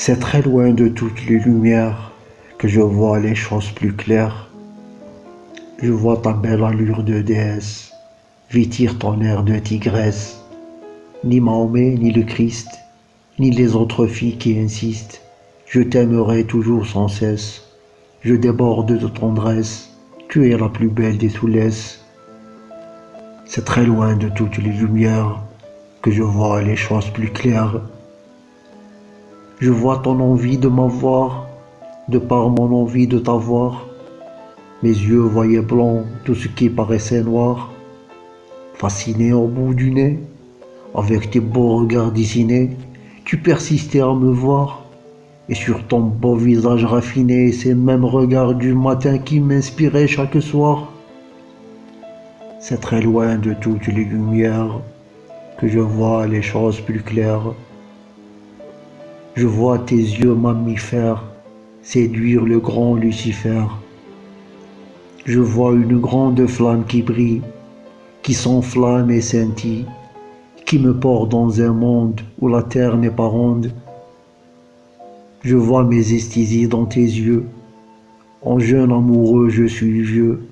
C'est très loin de toutes les lumières que je vois les choses plus claires. Je vois ta belle allure de déesse, vêtir ton air de tigresse. Ni Mahomet, ni le Christ, ni les autres filles qui insistent. Je t'aimerai toujours sans cesse. Je déborde de tendresse. Tu es la plus belle des soulesses. C'est très loin de toutes les lumières que je vois les choses plus claires. Je vois ton envie de m'avoir, de par mon envie de t'avoir. Mes yeux voyaient blanc tout ce qui paraissait noir. Fasciné au bout du nez, avec tes beaux regards dessinés, tu persistais à me voir. Et sur ton beau visage raffiné, ces mêmes regards du matin qui m'inspiraient chaque soir. C'est très loin de toutes les lumières que je vois les choses plus claires. Je vois tes yeux mammifères séduire le grand Lucifer. Je vois une grande flamme qui brille, qui s'enflamme et scintille, qui me porte dans un monde où la terre n'est pas ronde. Je vois mes esthésies dans tes yeux. En jeune amoureux, je suis vieux.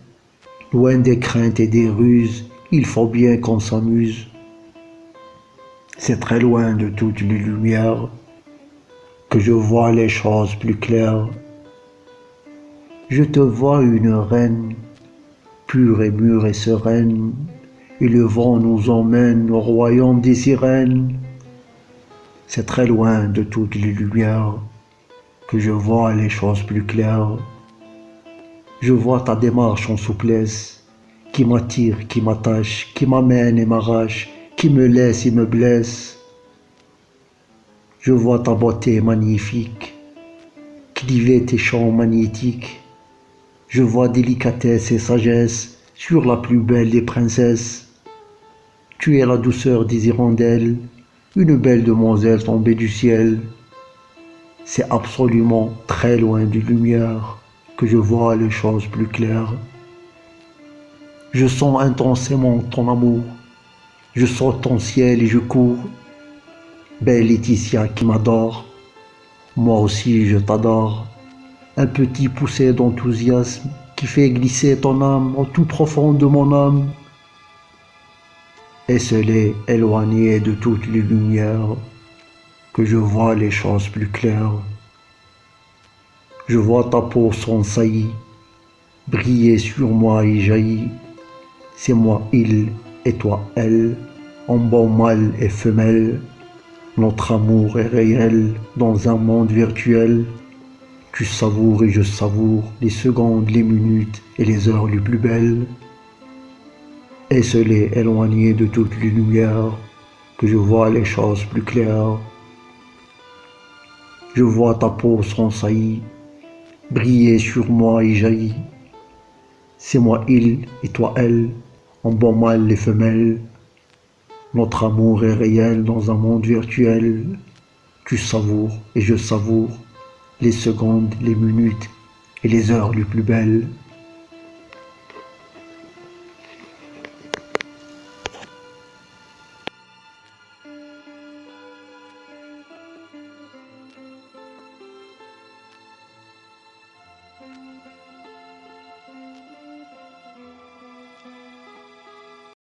Loin des craintes et des ruses, il faut bien qu'on s'amuse. C'est très loin de toutes les lumières que je vois les choses plus claires. Je te vois une reine, pure et mûre et sereine, et le vent nous emmène au royaume des sirènes. C'est très loin de toutes les lumières que je vois les choses plus claires. Je vois ta démarche en souplesse, qui m'attire, qui m'attache, qui m'amène et m'arrache, qui me laisse et me blesse. Je vois ta beauté magnifique, cliver tes champs magnétiques. Je vois délicatesse et sagesse sur la plus belle des princesses. Tu es la douceur des hirondelles, une belle demoiselle tombée du ciel. C'est absolument très loin du lumière que je vois les choses plus claires. Je sens intensément ton amour. Je sens ton ciel et je cours Belle Laetitia qui m'adore, moi aussi je t'adore. Un petit poussé d'enthousiasme qui fait glisser ton âme au tout profond de mon âme. Et c'est éloigné de toutes les lumières que je vois les choses plus claires. Je vois ta peau sans saillie briller sur moi et jaillir. C'est moi il et toi elle, en bon mâle et femelle. Notre amour est réel dans un monde virtuel. Tu savoures et je savoure les secondes, les minutes et les heures les plus belles. Et les éloigné de toutes les lumières, que je vois les choses plus claires. Je vois ta peau sans saillie, briller sur moi et jaillir. C'est moi il et toi elle, en bon mal les femelles. Notre amour est réel dans un monde virtuel. Tu savoures et je savoure les secondes, les minutes et les heures les plus belles.